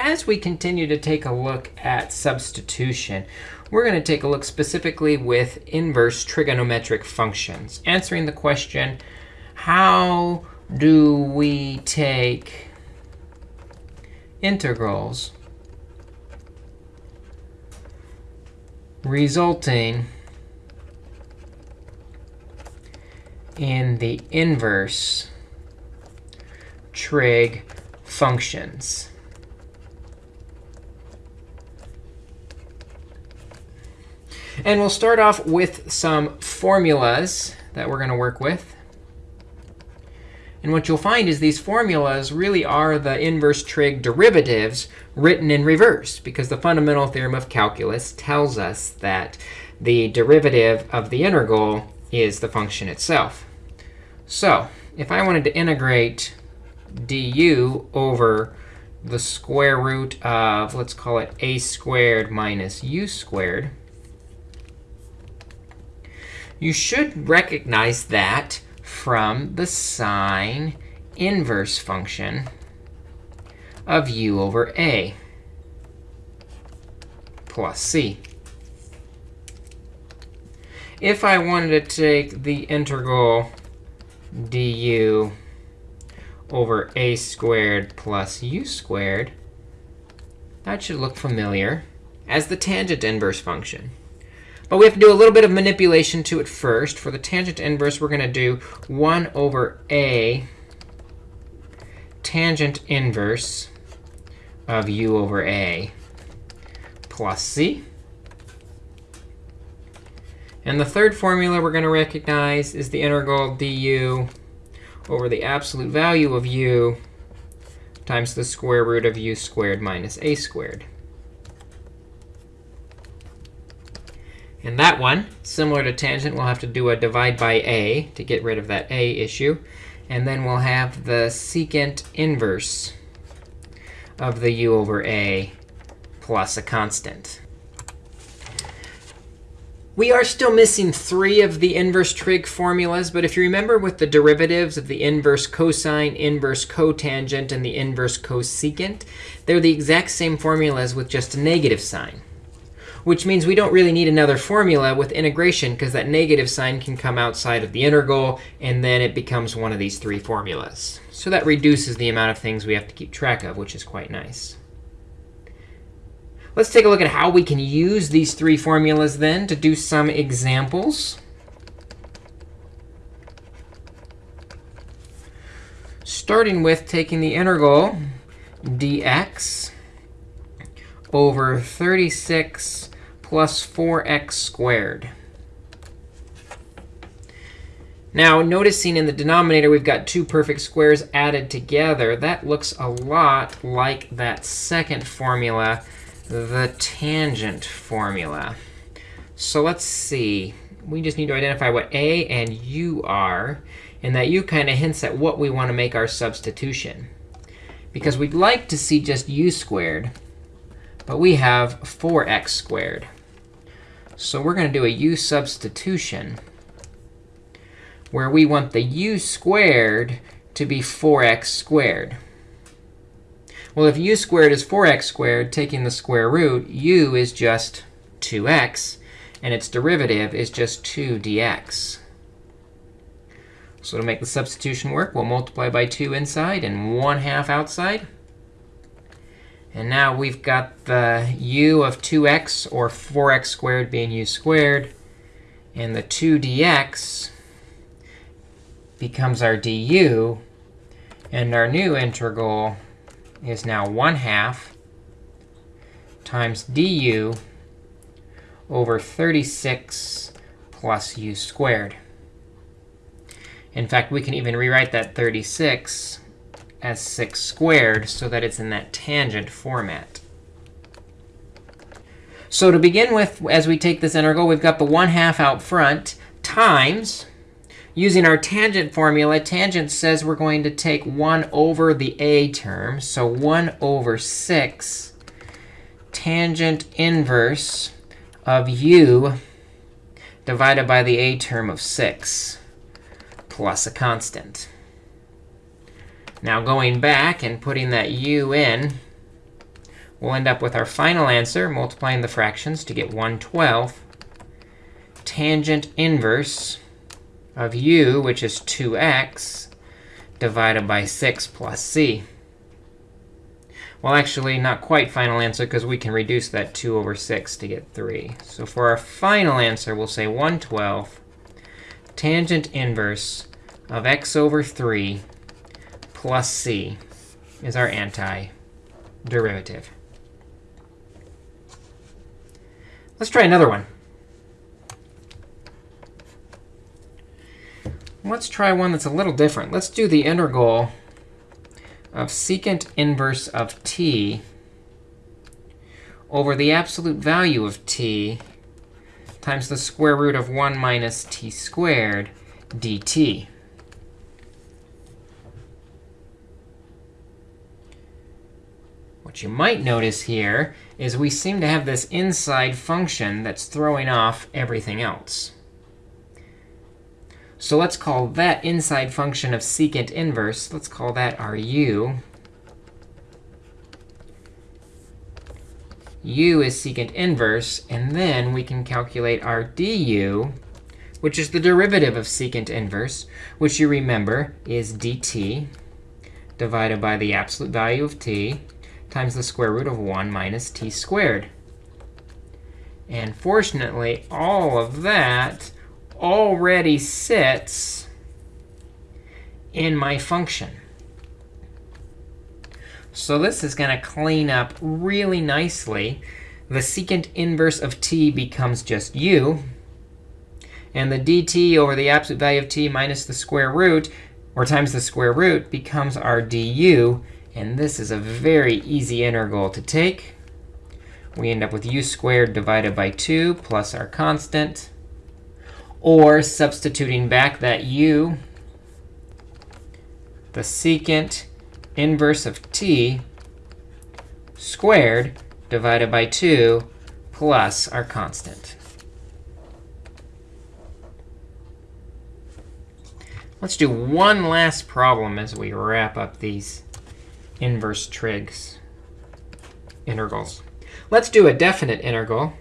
as we continue to take a look at substitution, we're going to take a look specifically with inverse trigonometric functions, answering the question, how do we take integrals resulting in the inverse trig functions. And we'll start off with some formulas that we're going to work with. And what you'll find is these formulas really are the inverse trig derivatives written in reverse, because the fundamental theorem of calculus tells us that the derivative of the integral is the function itself. So if I wanted to integrate du over the square root of, let's call it a squared minus u squared, you should recognize that from the sine inverse function of u over a plus c. If I wanted to take the integral du over a squared plus u squared, that should look familiar as the tangent inverse function. But we have to do a little bit of manipulation to it first. For the tangent inverse, we're going to do 1 over a tangent inverse of u over a plus c. And the third formula we're going to recognize is the integral du over the absolute value of u times the square root of u squared minus a squared. And that one, similar to tangent, we'll have to do a divide by a to get rid of that a issue. And then we'll have the secant inverse of the u over a plus a constant. We are still missing three of the inverse trig formulas. But if you remember with the derivatives of the inverse cosine, inverse cotangent, and the inverse cosecant, they're the exact same formulas with just a negative sign which means we don't really need another formula with integration because that negative sign can come outside of the integral, and then it becomes one of these three formulas. So that reduces the amount of things we have to keep track of, which is quite nice. Let's take a look at how we can use these three formulas then to do some examples. Starting with taking the integral dx over 36 plus 4x squared. Now, noticing in the denominator we've got two perfect squares added together, that looks a lot like that second formula, the tangent formula. So let's see. We just need to identify what a and u are. And that u kind of hints at what we want to make our substitution. Because we'd like to see just u squared. But we have 4x squared. So we're going to do a u substitution where we want the u squared to be 4x squared. Well, if u squared is 4x squared, taking the square root, u is just 2x, and its derivative is just 2 dx. So to make the substitution work, we'll multiply by 2 inside and 1 half outside. And now we've got the u of 2x, or 4x squared being u squared. And the 2 dx becomes our du. And our new integral is now 1 half times du over 36 plus u squared. In fact, we can even rewrite that 36 as 6 squared so that it's in that tangent format. So to begin with, as we take this integral, we've got the 1 half out front times, using our tangent formula, tangent says we're going to take 1 over the a term. So 1 over 6 tangent inverse of u divided by the a term of 6 plus a constant. Now going back and putting that u in, we'll end up with our final answer, multiplying the fractions to get 1 12th, tangent inverse of u, which is 2x, divided by 6 plus c. Well, actually, not quite final answer, because we can reduce that 2 over 6 to get 3. So for our final answer, we'll say 1 12th tangent inverse of x over 3 plus c is our antiderivative. Let's try another one. Let's try one that's a little different. Let's do the integral of secant inverse of t over the absolute value of t times the square root of 1 minus t squared dt. What you might notice here is we seem to have this inside function that's throwing off everything else. So let's call that inside function of secant inverse, let's call that our u. u is secant inverse. And then we can calculate our du, which is the derivative of secant inverse, which you remember is dt divided by the absolute value of t times the square root of 1 minus t squared. And fortunately, all of that already sits in my function. So this is going to clean up really nicely. The secant inverse of t becomes just u. And the dt over the absolute value of t minus the square root, or times the square root, becomes our du. And this is a very easy integral to take. We end up with u squared divided by 2 plus our constant or substituting back that u, the secant inverse of t squared divided by 2 plus our constant. Let's do one last problem as we wrap up these inverse trigs integrals. Let's do a definite integral.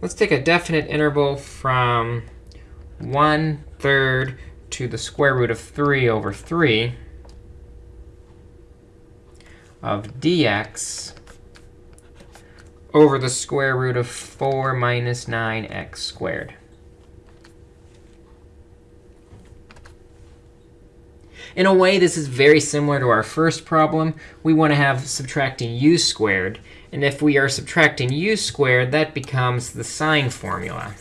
Let's take a definite interval from 1 third to the square root of 3 over 3 of dx over the square root of 4 minus 9x squared. In a way, this is very similar to our first problem. We want to have subtracting u squared. And if we are subtracting u squared, that becomes the sine formula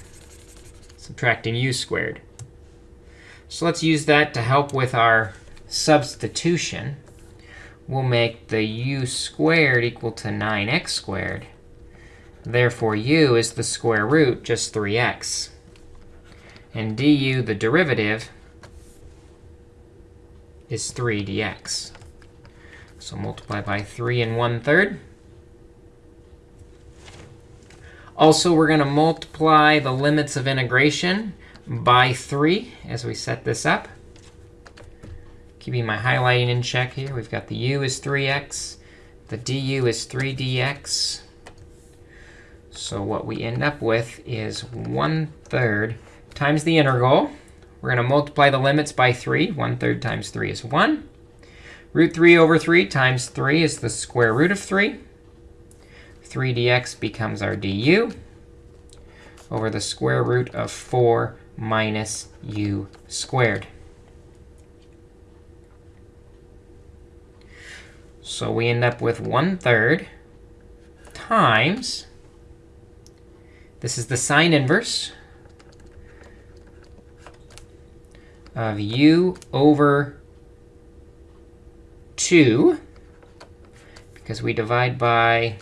subtracting u squared. So let's use that to help with our substitution. We'll make the u squared equal to 9x squared. Therefore, u is the square root, just 3x. And du, the derivative, is 3 dx. So multiply by 3 and 1 third. Also, we're going to multiply the limits of integration by 3 as we set this up. Keeping my highlighting in check here, we've got the u is 3x. The du is 3 dx. So what we end up with is 1 third times the integral. We're going to multiply the limits by 3. 1 third times 3 is 1. Root 3 over 3 times 3 is the square root of 3. 3 dx becomes our du over the square root of 4 minus u squared. So we end up with 1 third times, this is the sine inverse of u over 2, because we divide by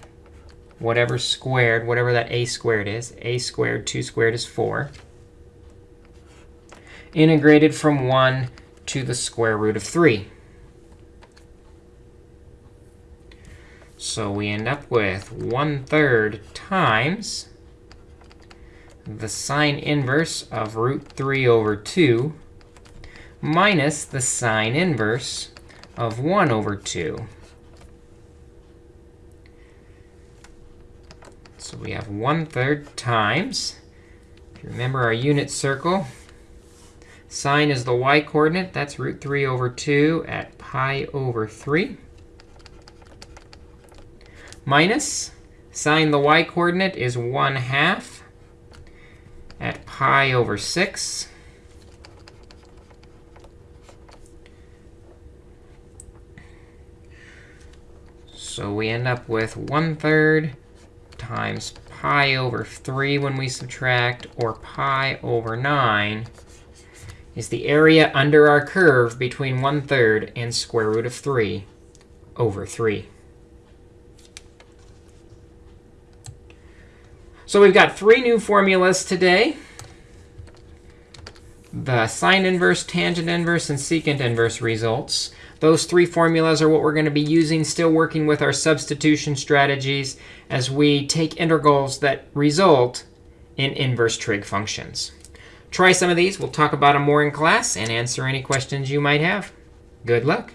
whatever squared, whatever that a squared is. a squared, 2 squared is 4. Integrated from 1 to the square root of 3. So we end up with 1 third times the sine inverse of root 3 over 2 minus the sine inverse of 1 over 2. So we have 1 third times. If you remember our unit circle, sine is the y coordinate. That's root 3 over 2 at pi over 3. Minus sine the y coordinate is 1 half at pi over 6. So we end up with 1 third times pi over 3 when we subtract, or pi over 9 is the area under our curve between 1 third and square root of 3 over 3. So we've got three new formulas today. The sine inverse, tangent inverse, and secant inverse results. Those three formulas are what we're going to be using, still working with our substitution strategies as we take integrals that result in inverse trig functions. Try some of these. We'll talk about them more in class and answer any questions you might have. Good luck.